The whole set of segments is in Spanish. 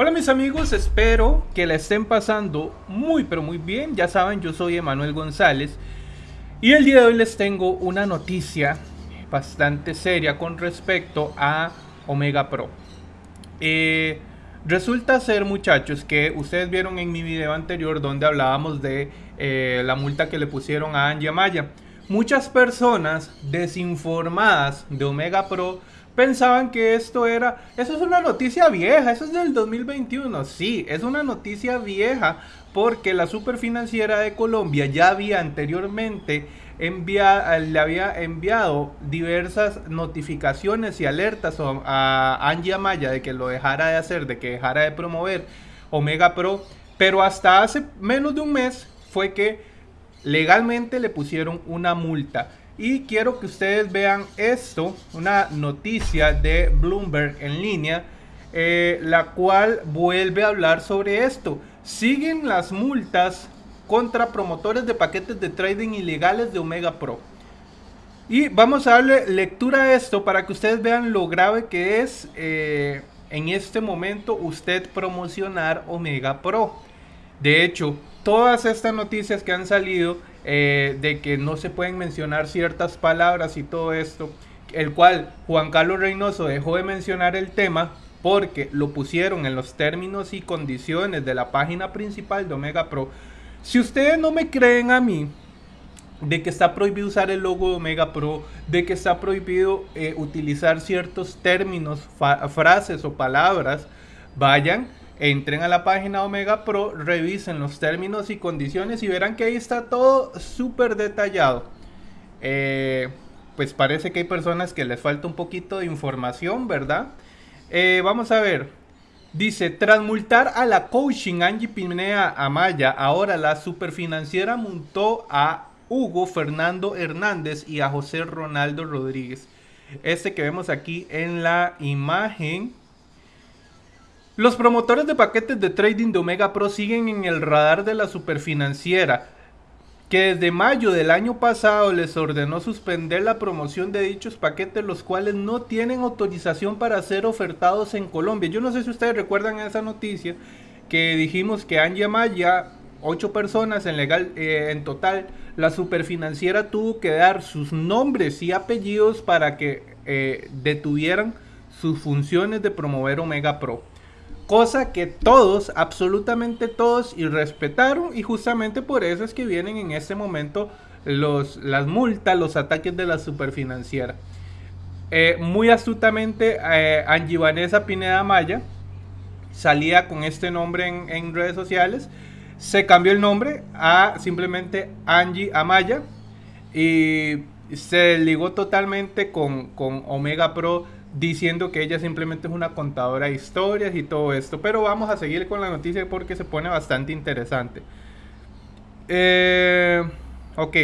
Hola mis amigos, espero que la estén pasando muy pero muy bien. Ya saben, yo soy Emanuel González y el día de hoy les tengo una noticia bastante seria con respecto a Omega Pro. Eh, resulta ser muchachos que ustedes vieron en mi video anterior donde hablábamos de eh, la multa que le pusieron a Angie Amaya. Muchas personas desinformadas de Omega Pro pensaban que esto era, eso es una noticia vieja, eso es del 2021. Sí, es una noticia vieja porque la superfinanciera de Colombia ya había anteriormente envía, le había enviado diversas notificaciones y alertas a Angie Amaya de que lo dejara de hacer, de que dejara de promover Omega Pro, pero hasta hace menos de un mes fue que legalmente le pusieron una multa. Y quiero que ustedes vean esto, una noticia de Bloomberg en línea, eh, la cual vuelve a hablar sobre esto. Siguen las multas contra promotores de paquetes de trading ilegales de Omega Pro. Y vamos a darle lectura a esto para que ustedes vean lo grave que es eh, en este momento usted promocionar Omega Pro. De hecho, todas estas noticias que han salido eh, de que no se pueden mencionar ciertas palabras y todo esto, el cual Juan Carlos Reynoso dejó de mencionar el tema porque lo pusieron en los términos y condiciones de la página principal de Omega Pro. Si ustedes no me creen a mí, de que está prohibido usar el logo de Omega Pro, de que está prohibido eh, utilizar ciertos términos, frases o palabras, vayan entren a la página Omega Pro, revisen los términos y condiciones y verán que ahí está todo súper detallado. Eh, pues parece que hay personas que les falta un poquito de información, ¿verdad? Eh, vamos a ver. Dice, tras multar a la coaching Angie Pinea Amaya, ahora la superfinanciera montó a Hugo Fernando Hernández y a José Ronaldo Rodríguez. Este que vemos aquí en la imagen los promotores de paquetes de trading de Omega Pro siguen en el radar de la superfinanciera, que desde mayo del año pasado les ordenó suspender la promoción de dichos paquetes, los cuales no tienen autorización para ser ofertados en Colombia. Yo no sé si ustedes recuerdan esa noticia que dijimos que han llamado ya ocho personas en legal eh, en total. La superfinanciera tuvo que dar sus nombres y apellidos para que eh, detuvieran sus funciones de promover Omega Pro. Cosa que todos, absolutamente todos, y respetaron. Y justamente por eso es que vienen en este momento los, las multas, los ataques de la superfinanciera. Eh, muy astutamente, eh, Angie Vanessa Pineda Maya salía con este nombre en, redes sociales. Se cambió el nombre a simplemente Angie Amaya. Y se ligó totalmente con, con Omega Pro diciendo que ella simplemente es una contadora de historias y todo esto. Pero vamos a seguir con la noticia porque se pone bastante interesante. Eh, ok.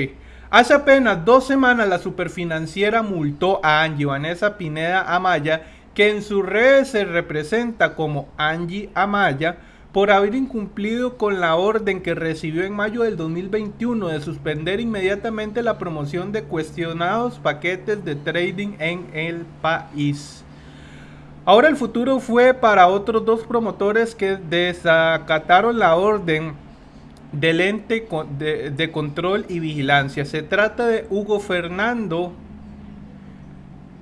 Hace apenas dos semanas la superfinanciera multó a Angie Vanessa Pineda Amaya, que en sus redes se representa como Angie Amaya, por haber incumplido con la orden que recibió en mayo del 2021 de suspender inmediatamente la promoción de cuestionados paquetes de trading en el país. Ahora el futuro fue para otros dos promotores que desacataron la orden del ente de, control y vigilancia. Se trata de Hugo Fernando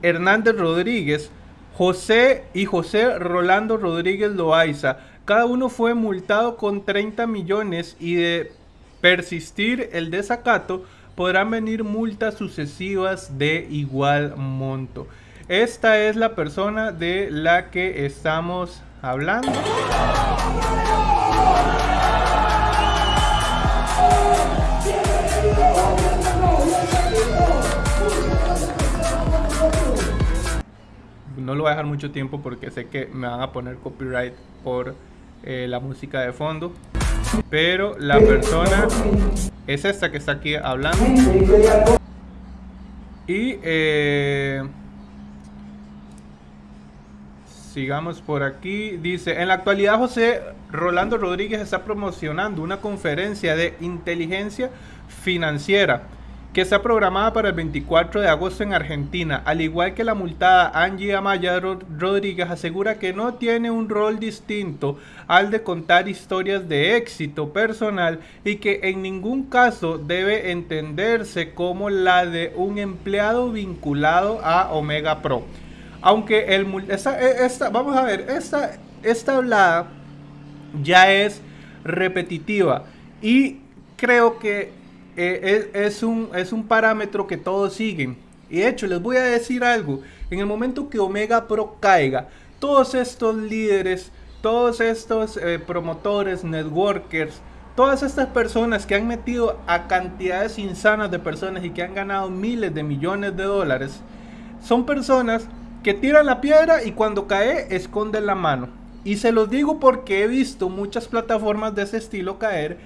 Hernández Rodríguez, José y José Rolando Rodríguez Loaiza cada uno fue multado con 30 millones y de persistir el desacato podrán venir multas sucesivas de igual monto. Esta es la persona de la que estamos hablando. No lo voy a dejar mucho tiempo porque sé que me van a poner copyright por eh, la música de fondo. Pero la persona es esta que está aquí hablando. Y eh, sigamos por aquí. Dice, en la actualidad José Rolando Rodríguez está promocionando una conferencia de inteligencia financiera que está programada para el 24 de agosto en Argentina. Al igual que la multada Angie Amaya Rodríguez asegura que no tiene un rol distinto al de contar historias de éxito personal y que en ningún caso debe entenderse como la de un empleado vinculado a Omega Pro. Aunque el esta, vamos a ver, esta, esta hablada ya es repetitiva y creo que eh, es, un, es un parámetro que todos siguen. Y de hecho, les voy a decir algo. En el momento que Omega Pro caiga, todos estos líderes, todos estos eh, promotores, networkers, todas estas personas que han metido a cantidades insanas de personas y que han ganado miles de millones de dólares, son personas que tiran la piedra y cuando cae esconden la mano. Y se los digo porque he visto muchas plataformas de ese estilo caer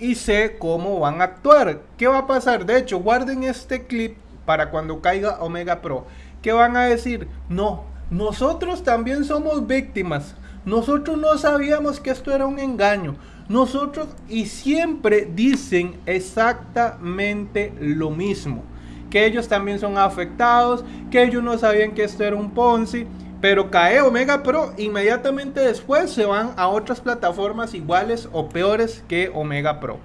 y sé cómo van a actuar. ¿Qué va a pasar? De hecho, guarden este clip para cuando caiga Omega Pro. ¿Qué van a decir? No, nosotros también somos víctimas. Nosotros no sabíamos que esto era un engaño. Nosotros y siempre dicen exactamente lo mismo. Que ellos también son afectados, que ellos no sabían que esto era un Ponzi. Pero cae Omega Pro, inmediatamente después se van a otras plataformas iguales o peores que Omega Pro.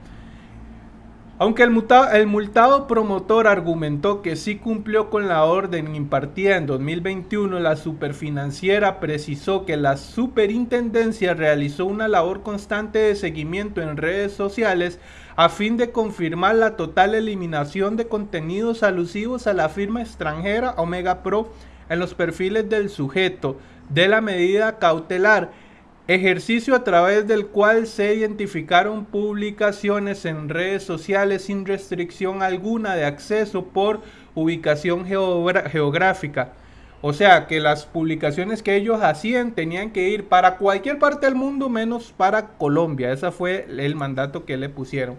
Aunque el, el, multado promotor argumentó que sí cumplió con la orden impartida en 2021, la superfinanciera precisó que la superintendencia realizó una labor constante de seguimiento en redes sociales a fin de confirmar la total eliminación de contenidos alusivos a la firma extranjera Omega Pro en los perfiles del sujeto de la medida cautelar, ejercicio a través del cual se identificaron publicaciones en redes sociales sin restricción alguna de acceso por ubicación geográfica. O sea que las publicaciones que ellos hacían tenían que ir para cualquier parte del mundo menos para Colombia. Ese fue el mandato que le pusieron.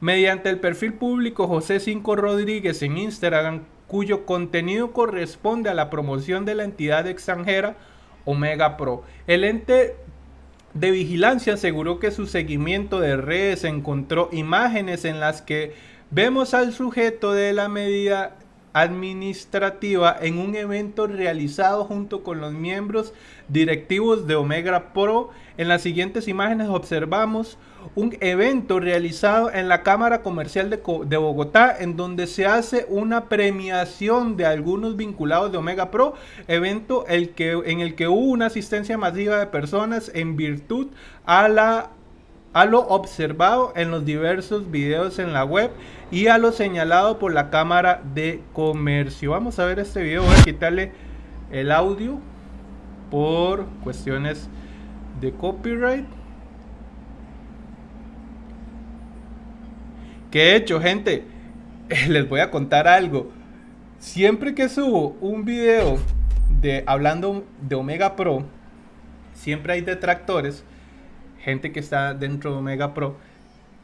Mediante el perfil público José Cinco Rodríguez en Instagram cuyo contenido corresponde a la promoción de la entidad extranjera Omega Pro. El ente de vigilancia aseguró que su seguimiento de redes encontró imágenes en las que vemos al sujeto de la medida administrativa en un evento realizado junto con los miembros directivos de Omega Pro. En las siguientes imágenes observamos un evento realizado en la Cámara Comercial de, Bogotá en donde se hace una premiación de algunos vinculados de Omega Pro, evento el que, en el que hubo una asistencia masiva de personas en virtud a la a lo observado en los diversos videos en la web y a lo señalado por la Cámara de Comercio. Vamos a ver este video, voy a quitarle el audio por cuestiones de copyright. Que he hecho, gente, les voy a contar algo. Siempre que subo un video de hablando de Omega Pro, siempre hay detractores gente que está dentro de Omega Pro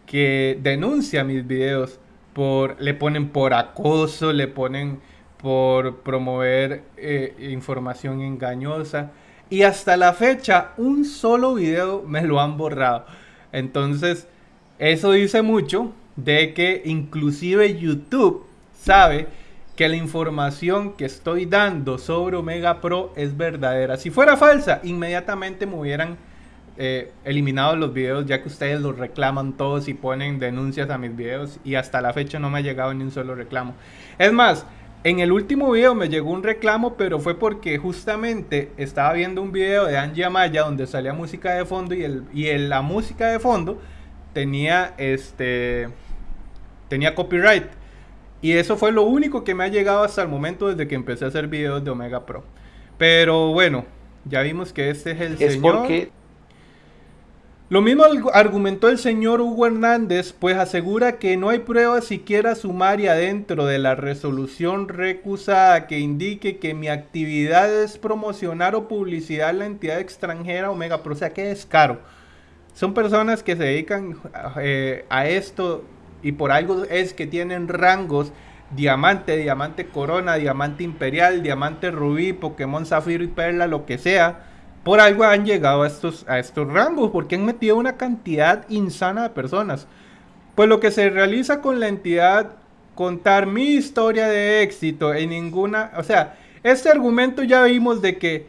que denuncia mis videos por le ponen por acoso, le ponen por promover eh, información engañosa y hasta la fecha un solo video me lo han borrado. Entonces, eso dice mucho de que inclusive YouTube sabe que la información que estoy dando sobre Omega Pro es verdadera. Si fuera falsa, inmediatamente me hubieran eh, eliminado los videos ya que ustedes los reclaman todos y ponen denuncias a mis videos y hasta la fecha no me ha llegado ni un solo reclamo. Es más, en el último video me llegó un reclamo, pero fue porque justamente estaba viendo un video de Angie Amaya donde salía música de fondo y, el, y la música de fondo tenía este tenía copyright. Y eso fue lo único que me ha llegado hasta el momento desde que empecé a hacer videos de Omega Pro. Pero bueno, ya vimos que este es el es señor. Porque lo mismo argumentó el señor Hugo Hernández, pues asegura que no hay prueba siquiera sumaria dentro de la resolución recusada que indique que mi actividad es promocionar o publicidad la entidad extranjera Omega Pro. O sea, que es caro. Son personas que se dedican eh, a esto y por algo es que tienen rangos diamante, diamante corona, diamante imperial, diamante rubí, Pokémon zafiro y perla, lo que sea por algo han llegado a estos, a estos rangos, porque han metido una cantidad insana de personas. Pues lo que se realiza con la entidad contar mi historia de éxito en ninguna, o sea, este argumento ya vimos de que,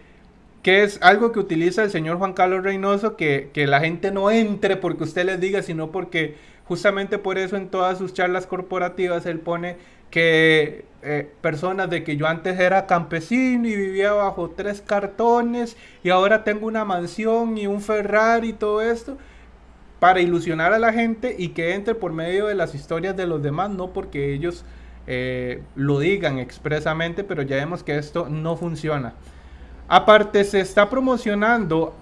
que es algo que utiliza el señor Juan Carlos Reynoso, que, que la gente no entre porque usted les diga, sino porque justamente por eso en todas sus charlas corporativas él pone que eh, personas de que yo antes era campesino y vivía bajo tres cartones y ahora tengo una mansión y un Ferrari y todo esto para ilusionar a la gente y que entre por medio de las historias de los demás, no porque ellos eh, lo digan expresamente, pero ya vemos que esto no funciona. Aparte se está promocionando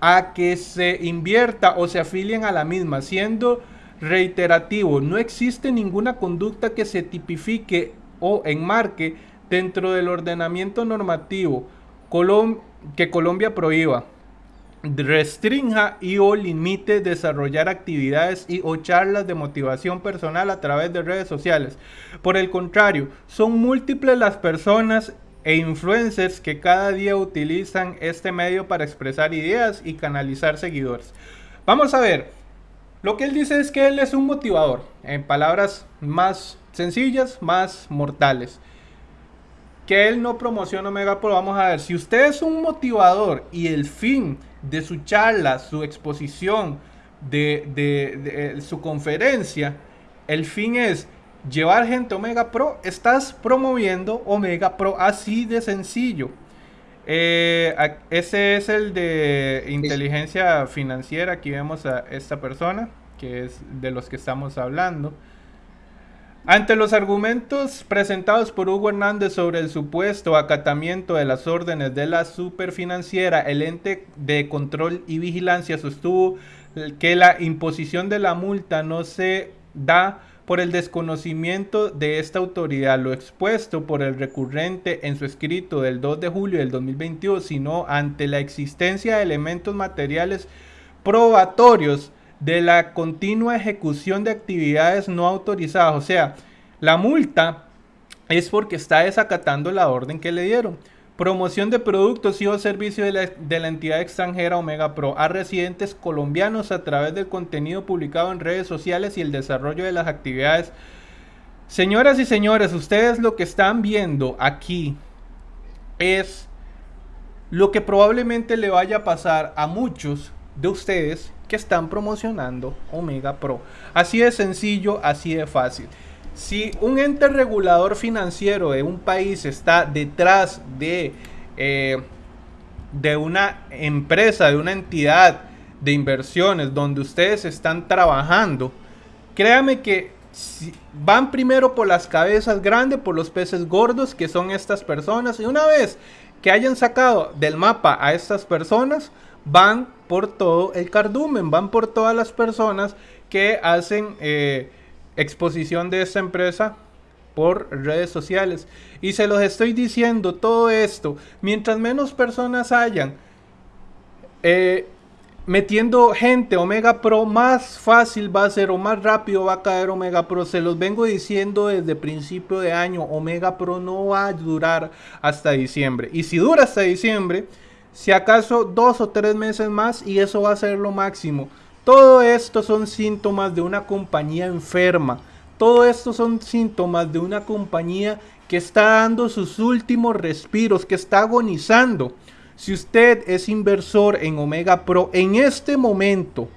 a que se invierta o se afilien a la misma, siendo reiterativo. No existe ninguna conducta que se tipifique o enmarque dentro del ordenamiento normativo que Colombia prohíba, restrinja y o limite desarrollar actividades y o charlas de motivación personal a través de redes sociales. Por el contrario, son múltiples las personas e influencers que cada día utilizan este medio para expresar ideas y canalizar seguidores. Vamos a ver, lo que él dice es que él es un motivador, en palabras más sencillas, más mortales. Que él no promociona Omega Pro. Vamos a ver, si usted es un motivador y el fin de su charla, su exposición, de, de su conferencia, el fin es llevar gente Omega Pro, estás promoviendo Omega Pro así de sencillo. Eh, ese es el de inteligencia financiera. Aquí vemos a esta persona, que es de los que estamos hablando. Ante los argumentos presentados por Hugo Hernández sobre el supuesto acatamiento de las órdenes de la superfinanciera, el ente de control y vigilancia sostuvo que la imposición de la multa no se da por el desconocimiento de esta autoridad, lo expuesto por el recurrente en su escrito del 2 de julio del 2022, sino ante la existencia de elementos materiales probatorios de la continua ejecución de actividades no autorizadas. O sea, la multa es porque está desacatando la orden que le dieron. Promoción de productos y o servicios de la, entidad extranjera Omega Pro a residentes colombianos a través del contenido publicado en redes sociales y el desarrollo de las actividades. Señoras y señores, ustedes lo que están viendo aquí es lo que probablemente le vaya a pasar a muchos de ustedes que están promocionando Omega Pro. Así de sencillo, así de fácil. Si un ente regulador financiero de un país está detrás de, eh, de una empresa, de una entidad de inversiones donde ustedes están trabajando, créame que van primero por las cabezas grandes, por los peces gordos que son estas personas. Y una vez que hayan sacado del mapa a estas personas, van por todo el cardumen, van por todas las personas que hacen... Eh, exposición de esta empresa por redes sociales. Y se los estoy diciendo todo esto, mientras menos personas hayan eh, metiendo gente Omega Pro, más fácil va a ser o más rápido va a caer Omega Pro. Se los vengo diciendo desde principio de año, Omega Pro no va a durar hasta diciembre. Y si dura hasta diciembre, si acaso dos o tres meses más y eso va a ser lo máximo. Todo esto son síntomas de una compañía enferma. Todo esto son síntomas de una compañía que está dando sus últimos respiros, que está agonizando. Si usted es inversor en Omega Pro en este momento,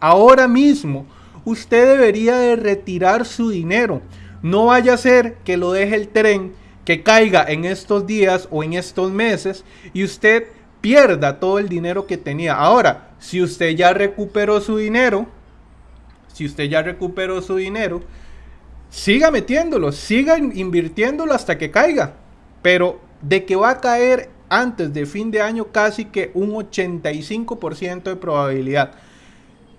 ahora mismo, usted debería de retirar su dinero. No vaya a ser que lo deje el tren, que caiga en estos días o en estos meses y usted pierda todo el dinero que tenía. Ahora, si usted ya recuperó su dinero, si usted ya recuperó su dinero, siga metiéndolo, siga invirtiéndolo hasta que caiga. Pero de que va a caer antes de fin de año casi que un 85% de probabilidad.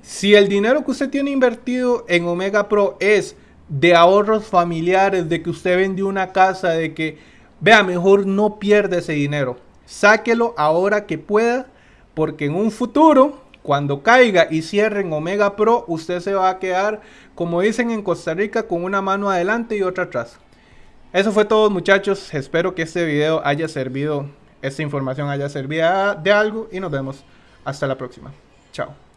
Si el dinero que usted tiene invertido en Omega Pro es de ahorros familiares, de que usted vendió una casa, de que, vea, mejor no pierda ese dinero Sáquelo ahora que pueda, porque en un futuro, cuando caiga y cierren Omega Pro, usted se va a quedar, como dicen en Costa Rica, con una mano adelante y otra atrás. Eso fue todo muchachos, espero que este video haya servido, esta información haya servido de algo y nos vemos hasta la próxima. Chao.